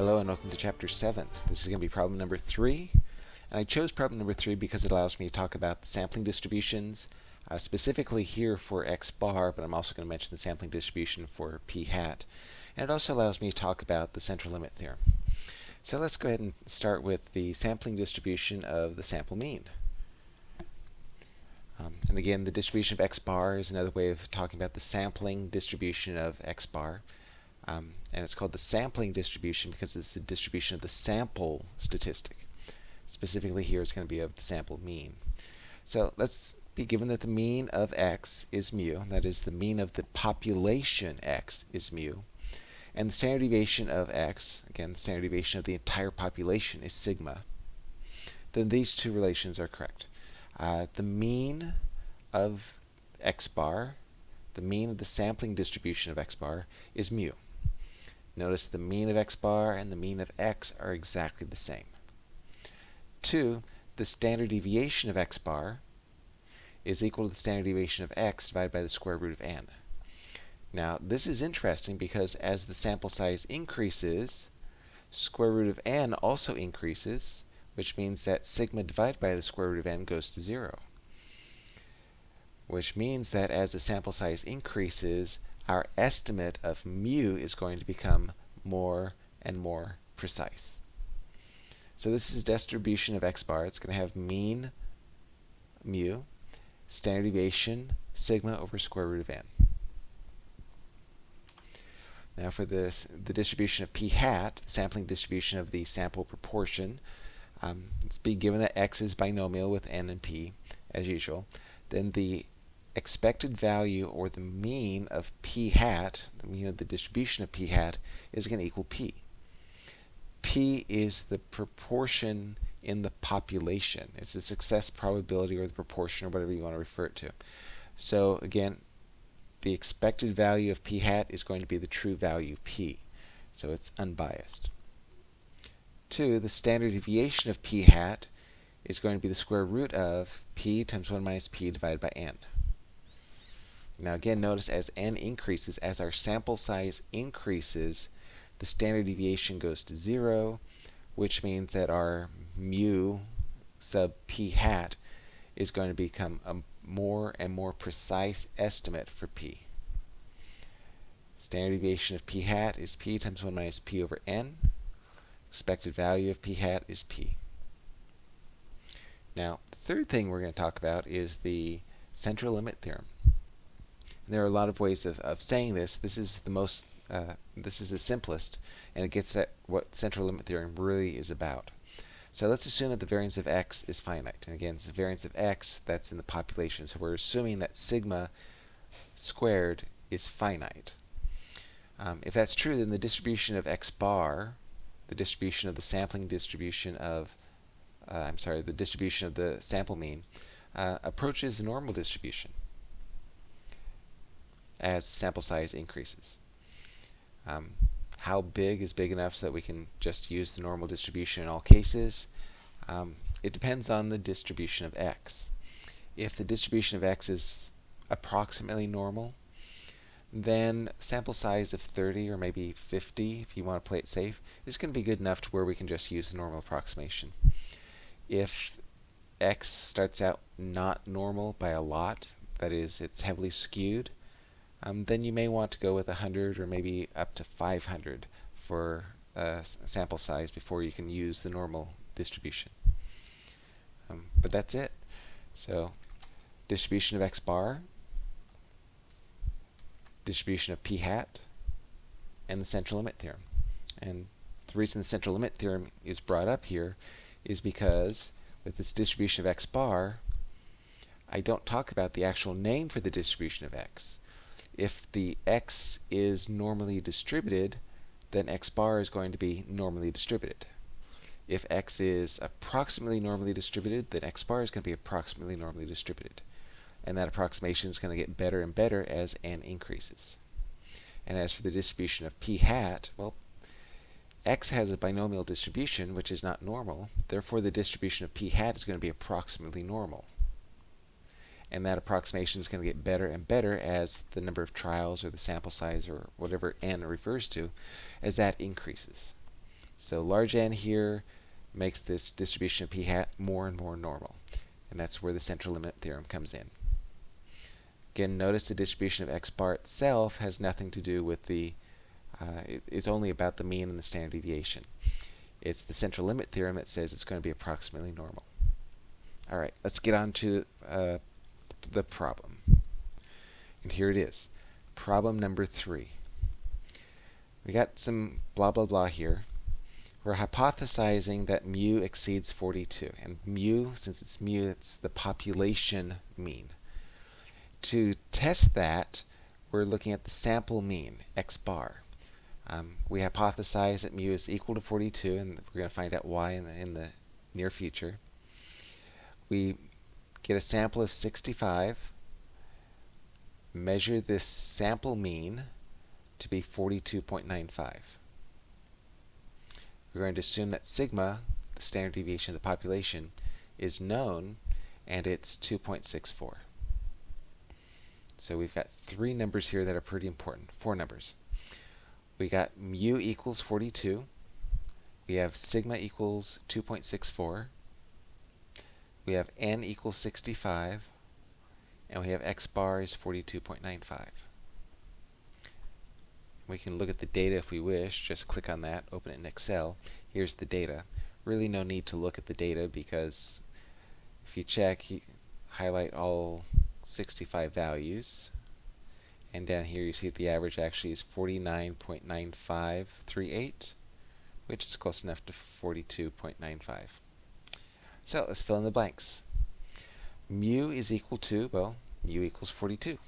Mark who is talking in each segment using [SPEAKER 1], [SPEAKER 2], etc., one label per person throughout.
[SPEAKER 1] Hello and welcome to chapter 7. This is going to be problem number 3. And I chose problem number 3 because it allows me to talk about the sampling distributions, uh, specifically here for x bar, but I'm also going to mention the sampling distribution for p hat. And it also allows me to talk about the central limit theorem. So let's go ahead and start with the sampling distribution of the sample mean. Um, and again, the distribution of x bar is another way of talking about the sampling distribution of x bar. Um, and it's called the sampling distribution because it's the distribution of the sample statistic. Specifically here, it's going to be of the sample mean. So let's be given that the mean of x is mu, that is the mean of the population x is mu, and the standard deviation of x, again, the standard deviation of the entire population is sigma, then these two relations are correct. Uh, the mean of x bar, the mean of the sampling distribution of x bar, is mu. Notice the mean of x bar and the mean of x are exactly the same. 2. The standard deviation of x bar is equal to the standard deviation of x divided by the square root of n. Now, this is interesting because as the sample size increases, square root of n also increases, which means that sigma divided by the square root of n goes to 0. Which means that as the sample size increases, our estimate of mu is going to become more and more precise. So this is distribution of x bar. It's going to have mean mu, standard deviation sigma over square root of n. Now for this, the distribution of p hat, sampling distribution of the sample proportion, um, let's be given that x is binomial with n and p, as usual. Then the expected value or the mean of p hat, the mean of the distribution of p hat, is going to equal p. p is the proportion in the population. It's the success probability or the proportion or whatever you want to refer it to. So again, the expected value of p hat is going to be the true value p. So it's unbiased. Two, the standard deviation of p hat is going to be the square root of p times 1 minus p divided by n. Now again, notice as n increases, as our sample size increases, the standard deviation goes to 0, which means that our mu sub p hat is going to become a more and more precise estimate for p. Standard deviation of p hat is p times 1 minus p over n. Expected value of p hat is p. Now, the third thing we're going to talk about is the central limit theorem there are a lot of ways of, of saying this. This is the most, uh, this is the simplest, and it gets at what central limit theorem really is about. So let's assume that the variance of x is finite. And again, it's the variance of x that's in the population. So we're assuming that sigma squared is finite. Um, if that's true, then the distribution of x bar, the distribution of the sampling distribution of, uh, I'm sorry, the distribution of the sample mean, uh, approaches the normal distribution as sample size increases. Um, how big is big enough so that we can just use the normal distribution in all cases? Um, it depends on the distribution of x. If the distribution of x is approximately normal, then sample size of 30 or maybe 50, if you want to play it safe, is going to be good enough to where we can just use the normal approximation. If x starts out not normal by a lot, that is, it's heavily skewed, um, then you may want to go with 100 or maybe up to 500 for a sample size before you can use the normal distribution. Um, but that's it. So distribution of x bar, distribution of p hat, and the central limit theorem. And the reason the central limit theorem is brought up here is because with this distribution of x bar, I don't talk about the actual name for the distribution of x if the x is normally distributed, then x bar is going to be normally distributed. If x is approximately normally distributed, then x bar is going to be approximately normally distributed. And that approximation is going to get better and better as n increases. And as for the distribution of p hat, well, x has a binomial distribution, which is not normal. Therefore, the distribution of p hat is going to be approximately normal and that approximation is going to get better and better as the number of trials or the sample size or whatever n refers to, as that increases. So large N here makes this distribution of p hat more and more normal. And that's where the central limit theorem comes in. Again, notice the distribution of x bar itself has nothing to do with the, uh, it, it's only about the mean and the standard deviation. It's the central limit theorem that says it's going to be approximately normal. All right, let's get on to uh, the problem. And here it is, problem number three. We got some blah, blah, blah here. We're hypothesizing that mu exceeds 42. And mu, since it's mu, it's the population mean. To test that, we're looking at the sample mean, x bar. Um, we hypothesize that mu is equal to 42, and we're going to find out why in the, in the near future. We get a sample of 65, measure this sample mean to be 42.95. We're going to assume that sigma, the standard deviation of the population, is known, and it's 2.64. So we've got three numbers here that are pretty important, four numbers. We got mu equals 42. We have sigma equals 2.64. We have n equals 65. And we have x bar is 42.95. We can look at the data if we wish. Just click on that, open it in Excel. Here's the data. Really no need to look at the data because if you check, you highlight all 65 values. And down here you see that the average actually is 49.9538, which is close enough to 42.95. So let's fill in the blanks. Mu is equal to, well, mu equals 42.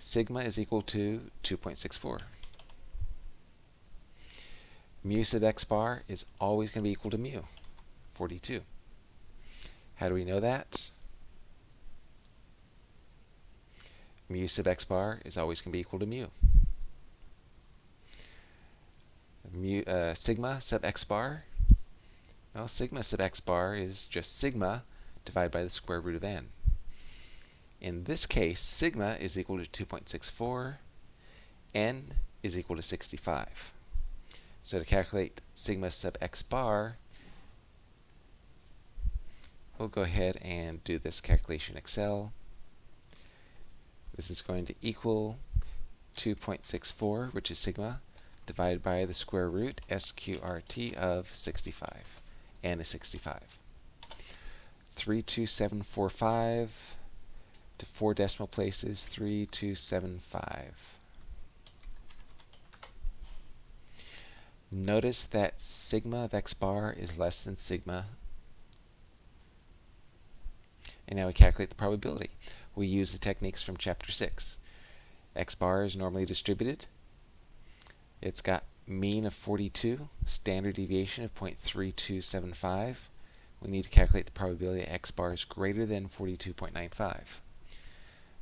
[SPEAKER 1] Sigma is equal to 2.64. Mu sub x bar is always going to be equal to mu, 42. How do we know that? mu sub x bar is always going to be equal to mu. mu uh, sigma sub x bar, well, sigma sub x bar is just sigma divided by the square root of n. In this case, sigma is equal to 2.64, n is equal to 65. So to calculate sigma sub x bar, we'll go ahead and do this calculation in Excel. This is going to equal 2.64, which is sigma, divided by the square root, sqrt, of 65. N is 65. 32745 to four decimal places, 3275. Notice that sigma of x bar is less than sigma. And now we calculate the probability we use the techniques from chapter 6. X bar is normally distributed. It's got mean of 42, standard deviation of 0.3275. We need to calculate the probability x bar is greater than 42.95.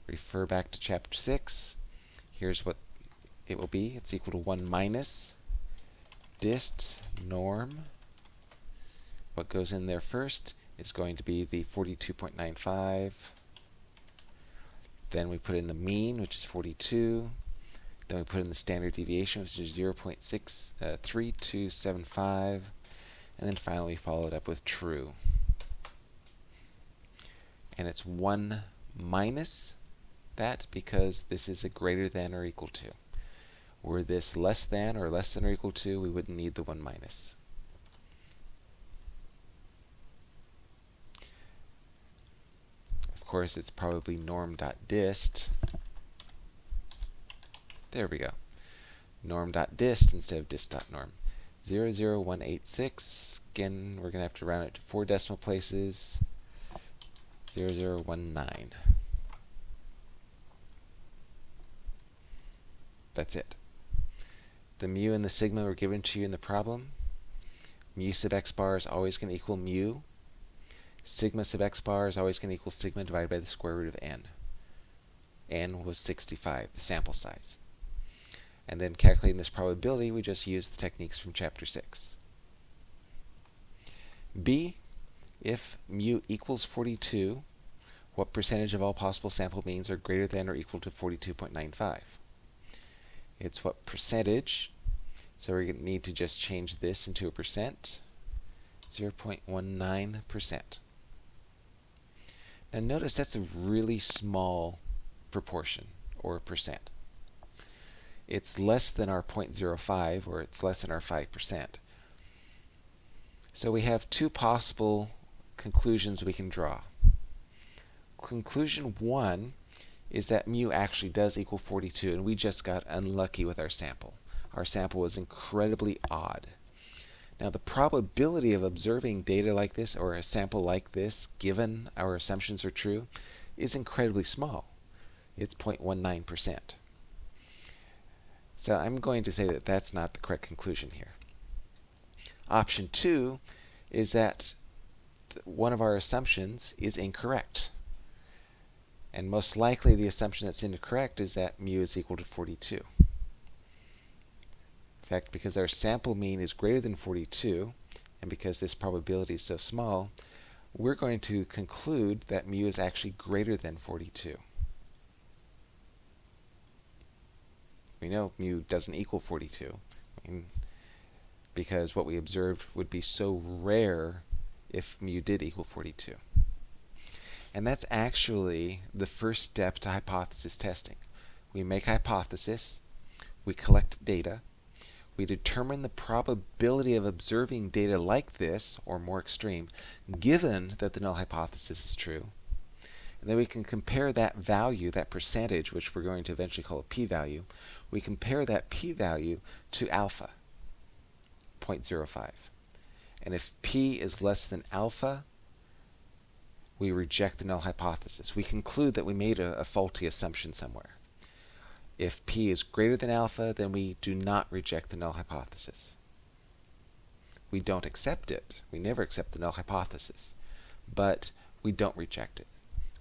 [SPEAKER 1] Refer back to chapter 6. Here's what it will be. It's equal to 1 minus dist norm. What goes in there first is going to be the 42.95 then we put in the mean, which is 42. Then we put in the standard deviation, which is 0.63275. Uh, and then finally we follow it up with true. And it's 1 minus that because this is a greater than or equal to. Were this less than or less than or equal to, we wouldn't need the 1 minus. Of course, it's probably norm.dist. There we go. Norm.dist instead of dist.norm. 00186. Again, we're going to have to round it to four decimal places. 0019. That's it. The mu and the sigma were given to you in the problem. Mu sub x bar is always going to equal mu sigma sub x bar is always going to equal sigma divided by the square root of n. n was 65, the sample size. And then calculating this probability, we just use the techniques from chapter 6. B, if mu equals 42, what percentage of all possible sample means are greater than or equal to 42.95? It's what percentage So we need to just change this into a percent. 0.19%. Now notice that's a really small proportion or percent. It's less than our 0.05 or it's less than our 5%. So we have two possible conclusions we can draw. Conclusion one is that mu actually does equal 42 and we just got unlucky with our sample. Our sample was incredibly odd. Now the probability of observing data like this or a sample like this, given our assumptions are true, is incredibly small. It's 0.19%. So I'm going to say that that's not the correct conclusion here. Option two is that one of our assumptions is incorrect. And most likely the assumption that's incorrect is that mu is equal to 42 In fact, because our sample mean is greater than 42, and because this probability is so small, we're going to conclude that mu is actually greater than 42. We know mu doesn't equal 42 I mean, because what we observed would be so rare if mu did equal 42. And that's actually the first step to hypothesis testing. We make hypothesis, we collect data, we determine the probability of observing data like this, or more extreme, given that the null hypothesis is true. And then we can compare that value, that percentage, which we're going to eventually call a p-value, we compare that p-value to alpha, 0.05. And if p is less than alpha, we reject the null hypothesis. We conclude that we made a, a faulty assumption somewhere. If p is greater than alpha, then we do not reject the null hypothesis. We don't accept it. We never accept the null hypothesis. But we don't reject it.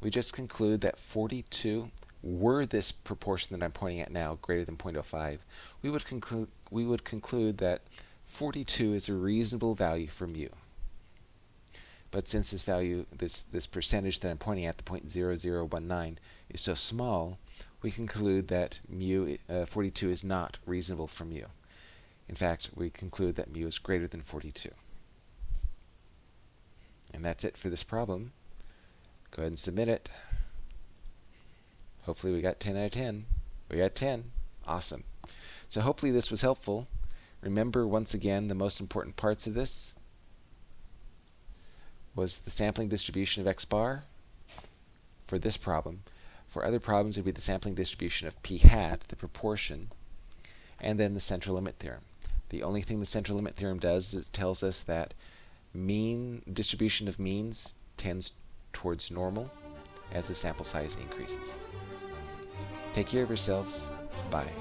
[SPEAKER 1] We just conclude that 42, were this proportion that I'm pointing at now greater than 0.05, we would conclude we would conclude that 42 is a reasonable value for mu. But since this value, this this percentage that I'm pointing at, the 0.0019, is so small, we conclude that mu uh, 42 is not reasonable for mu. In fact, we conclude that mu is greater than 42. And that's it for this problem. Go ahead and submit it. Hopefully we got 10 out of 10. We got 10. Awesome. So hopefully this was helpful. Remember, once again, the most important parts of this was the sampling distribution of x bar for this problem. For other problems, it would be the sampling distribution of p hat, the proportion, and then the central limit theorem. The only thing the central limit theorem does is it tells us that mean distribution of means tends towards normal as the sample size increases. Take care of yourselves. Bye.